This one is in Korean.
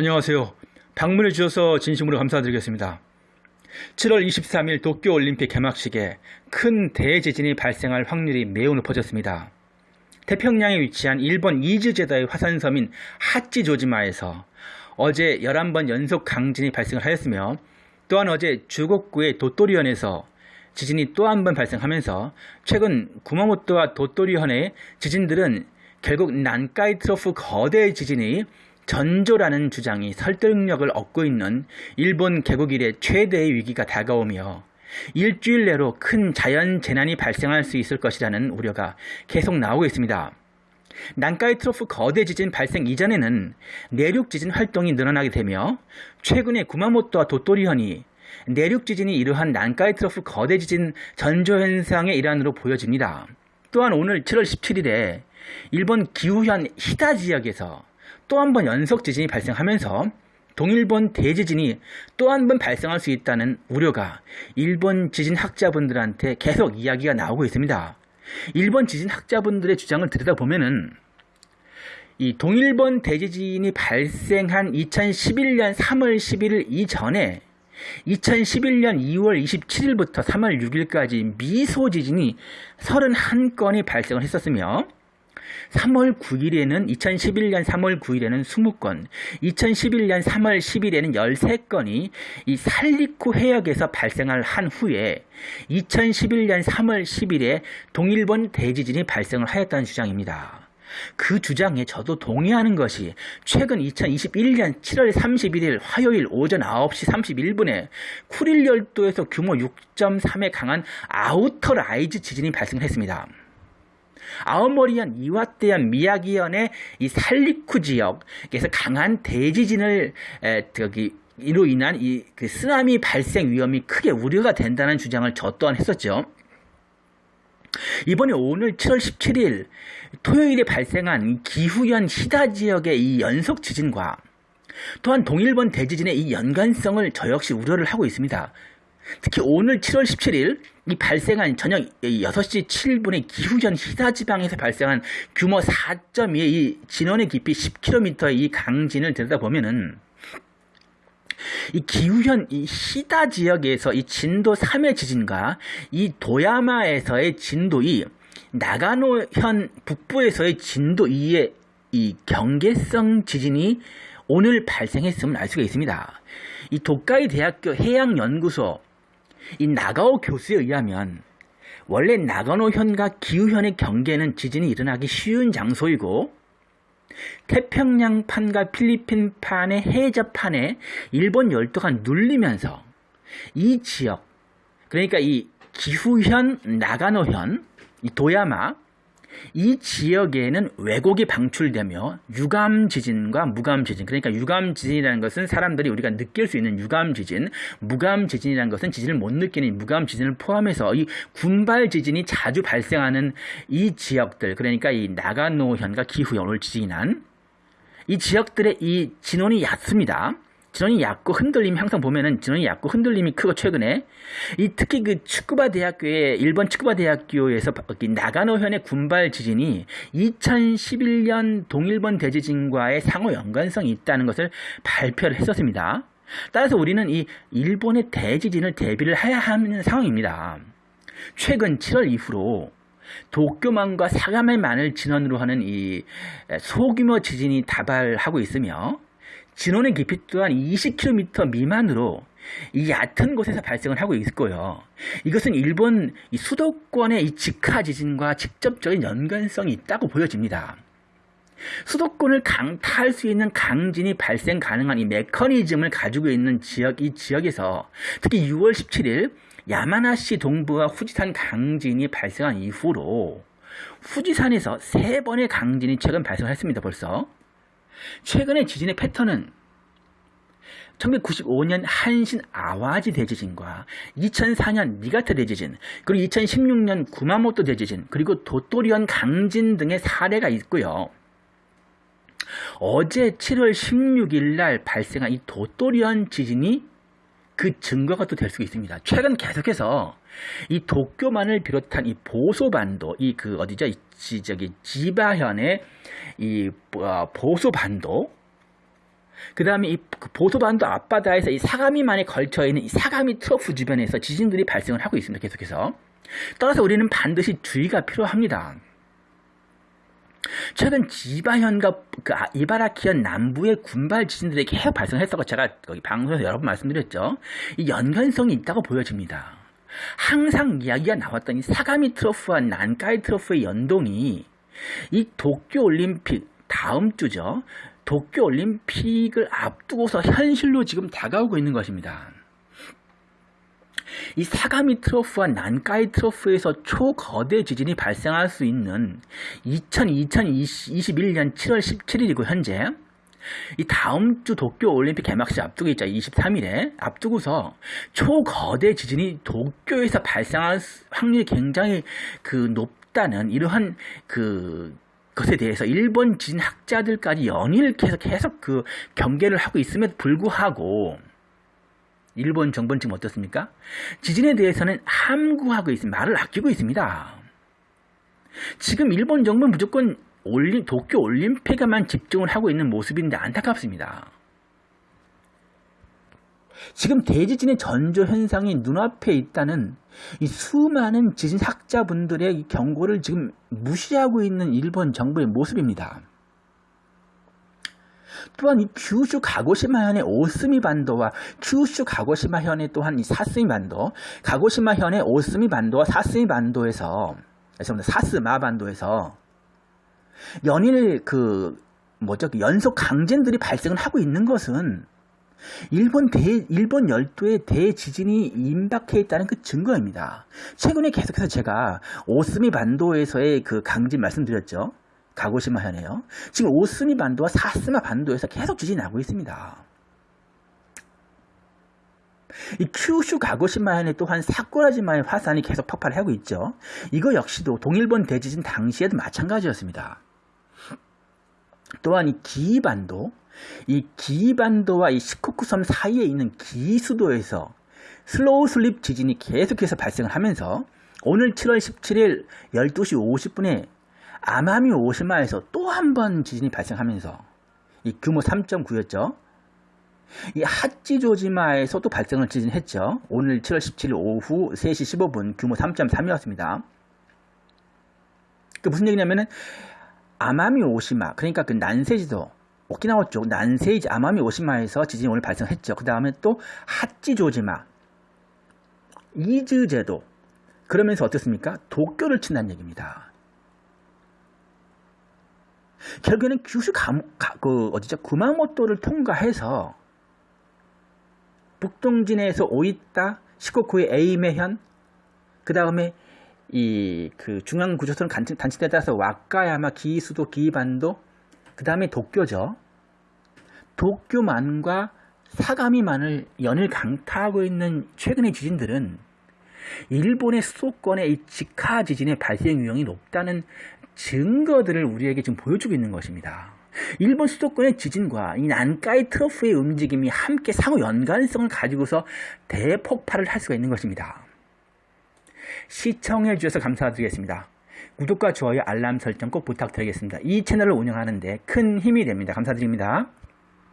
안녕하세요. 방문해 주셔서 진심으로 감사드리겠습니다. 7월 23일 도쿄올림픽 개막식에 큰 대지진이 발생할 확률이 매우 높아졌습니다. 태평양에 위치한 일본 이즈제다의 화산섬인 하치조지마에서 어제 11번 연속 강진이 발생을 하였으며 또한 어제 주곡구의 도토리현에서 지진이 또 한 번 발생하면서 최근 구마모토와 도토리현의 지진들은 결국 난카이 트로프 거대 지진이 전조라는 주장이 설득력을 얻고 있는 일본 개국 이래 최대의 위기가 다가오며 일주일 내로 큰 자연 재난이 발생할 수 있을 것이라는 우려가 계속 나오고 있습니다. 난카이 트로프 거대 지진 발생 이전에는 내륙 지진 활동이 늘어나게 되며 최근에 구마모토와 돗토리현이 내륙 지진이 이러한 난카이 트로프 거대 지진 전조 현상의 일환으로 보여집니다. 또한 오늘 7월 17일에 일본 기후현 히다 지역에서 또 한 번 연속 지진이 발생하면서 동일본 대지진이 또 한 번 발생할 수 있다는 우려가 일본 지진 학자분들한테 계속 이야기가 나오고 있습니다. 일본 지진 학자분들의 주장을 들여다보면은 이 동일본 대지진이 발생한 2011년 3월 11일 이전에 2011년 2월 27일부터 3월 6일까지 미소 지진이 31건이 발생을 했었으며 3월 9일에는 2011년 3월 9일에는 20건, 2011년 3월 10일에는 13건이 이 살리쿠 해역에서 발생을 한 후에 2011년 3월 10일에 동일본 대지진이 발생을 하였다는 주장입니다. 그 주장에 저도 동의하는 것이 최근 2021년 7월 31일 화요일 오전 9시 31분에 쿠릴 열도에서 규모 6.3의 강한 outer rise 지진이 발생했습니다. 아오모리현, 이와테현, 미야기현의 이 산리쿠 지역에서 강한 대지진을 에, 저기 이로 인한 이 그 쓰나미 발생 위험이 크게 우려가 된다는 주장을 저 또한 했었죠. 이번에 오늘 7월 17일 토요일에 발생한 기후현 히다 지역의 이 연속 지진과 또한 동일본 대지진의 이 연관성을 저 역시 우려를 하고 있습니다. 특히 오늘 7월 17일 이 발생한 저녁 6시 7분에 기후현 히다 지방에서 발생한 규모 4.2의 이 진원의 깊이 10km의 이 강진을 들여다보면은 이 기후현 이 시다 지역에서 이 진도 3의 지진과 이 도야마에서의 진도 2, 나가노현 북부에서의 진도 2의 이 경계성 지진이 오늘 발생했음을 알 수가 있습니다. 이 도카이 대학교 해양연구소 이 나가오 교수에 의하면 원래 나가노현과 기후현의 경계는 지진이 일어나기 쉬운 장소이고 태평양판과 필리핀판의 해저판에 일본 열도가 눌리면서 이 지역 그러니까 이 기후현, 나가노현, 이 도야마 이 지역에는 왜곡이 방출되며 유감 지진과 무감 지진 그러니까 유감 지진이라는 것은 사람들이 우리가 느낄 수 있는 유감 지진 무감 지진이라는 것은 지진을 못 느끼는 무감 지진을 포함해서 이 군발 지진이 자주 발생하는 이 지역들 그러니까 이 나가노현과 기후현 지진이 난 이 지역들의 이 진원이 얕습니다. 진원이 얕고 흔들림이 항상 보면은 진원이 얕고 흔들림이 크고 최근에 이 특히 그 축구바 대학교의 일본 축구바 대학교에서 나가노현의 군발 지진이 2011년 동일본 대지진과의 상호 연관성이 있다는 것을 발표를 했었습니다. 따라서 우리는 이 일본의 대지진을 대비를 해야 하는 상황입니다. 최근 7월 이후로 도쿄만과 사가메만을 진원으로 하는 이 소규모 지진이 다발하고 있으며 진원의 깊이 또한 20km 미만으로 이 얕은 곳에서 발생을 하고 있고요. 이것은 일본 수도권의 이 직하 지진과 직접적인 연관성이 있다고 보여집니다. 수도권을 강타할 수 있는 강진이 발생 가능한 이 메커니즘을 가지고 있는 지역, 이 지역에서 특히 6월 17일 야마나시 동부와 후지산 강진이 발생한 이후로 후지산에서 세 번의 강진이 최근 발생했습니다. 벌써. 최근의 지진의 패턴은 1995년 한신 아와지 대지진과 2004년 니가타 대지진, 그리고 2016년 구마모토 대지진, 그리고 도토리현 강진 등의 사례가 있고요. 어제 7월 16일 날 발생한 이 도토리현 지진이 그 증거가 또 될 수 있습니다. 최근 계속해서 이 도쿄만을 비롯한 이 보소반도, 이 그 어디죠? 이 저기 지바현의 이 어, 보소반도 그 다음에 이 보소반도 앞바다에서 이 사가미만에 걸쳐 있는 이 사가미 트러프 주변에서 지진들이 발생을 하고 있습니다. 계속해서. 따라서 우리는 반드시 주의가 필요합니다. 최근 지바현과 그 아- 이바라키현 남부의 군발 지진들이 계속 발생했다고 제가 방송에서 여러 번 말씀드렸죠. 이 연관성이 있다고 보여집니다. 항상 이야기가 나왔던 이 사가미 트러프와 난카이 트러프의 연동이 이 도쿄 올림픽 다음 주죠. 도쿄 올림픽을 앞두고서 현실로 지금 다가오고 있는 것입니다. 이 사가미 트러프와 난카이 트러프에서 초거대 지진이 발생할 수 있는 2000, 2021년 7월 17일이고 현재 이 다음 주 도쿄 올림픽 개막식 앞두고 있죠. 23일에 앞두고서 초거대 지진이 도쿄에서 발생할 수- 확률이 굉장히 그 높다는 이러한 그 것에 대해서 일본 지진 학자들까지 연일 계속 계속 그 경계를 하고 있음에도 불구하고 일본 정부는 지금 어떻습니까? 지진에 대해서는 함구하고 있습니다. 말을 아끼고 있습니다. 지금 일본 정부는 무조건 올림, 도쿄 올림픽에만 집중을 하고 있는 모습인데 안타깝습니다. 지금 대지진의 전조 현상이 눈앞에 있다는 이 수많은 지진 학자분들의 이 경고를 지금 무시하고 있는 일본 정부의 모습입니다. 또한 이 규슈 가고시마 현의 오스미 반도와 규슈 가고시마 현의 또한 이 사스미 반도, 가고시마 현의 오스미 반도와 사스미 반도에서. 사스마 반도에서 연일 그 뭐죠 그 연속 강진들이 발생을 하고 있는 것은 일본 대 일본 열도의 대지진이 임박해 있다는 그 증거입니다. 최근에 계속해서 제가 오스미 반도에서의 그 강진 말씀드렸죠. 가고시마 현에요. 지금 오스미 반도와 사스마 반도에서 계속 지진이 나고 있습니다. 이 큐슈 가고시마현에 또한 사쿠라지마의 화산이 계속 폭발하고 있죠. 이거 역시도 동일본 대지진 당시에도 마찬가지였습니다. 또한 이 기이반도, 이 기이반도와 이 시코쿠섬 사이에 있는 기이수도에서 slow slip 지진이 계속해서 발생을 하면서 오늘 7월 17일 12시 50분에 아마미 오시마에서 또 한 번 지진이 발생하면서 이 규모 3.9였죠. 이 하치조지마에서 도 발생을 지진했죠. 오늘 7월 17일 오후 3시 15분 규모 3.3이었습니다. 그 무슨 얘기냐면은 아마미 오시마 그러니까 그 난세지도 오키나와 쪽 난세이지 아마미 오시마에서 지진이 오늘 발생했죠. 그 다음에 또 하찌조지마 이즈 제도 그러면서 어떻습니까? 도쿄를 친다는 얘기입니다. 결국에는 규슈 감, 가, 그 어디죠? 구마모토를 통과해서 북동진에서 오이타, 시코쿠의 에이메현, 그 다음에 이 그 중앙 구조선 단체대에 따라서 와카야마, 기수도, 기반도, 그 다음에 도쿄죠. 도쿄만과 사가미만을 연일 강타하고 있는 최근의 지진들은 일본의 수도권의 이 직하 지진의 발생 위험이 높다는 증거들을 우리에게 지금 보여주고 있는 것입니다. 일본 수도권의 지진과 이 난카이 트러프의 움직임이 함께 상호 연관성을 가지고서 대폭발을 할 수가 있는 것입니다. 시청해 주셔서 감사드리겠습니다. 구독과 좋아요, 알람 설정 꼭 부탁드리겠습니다. 이 채널을 운영하는데 큰 힘이 됩니다. 감사드립니다.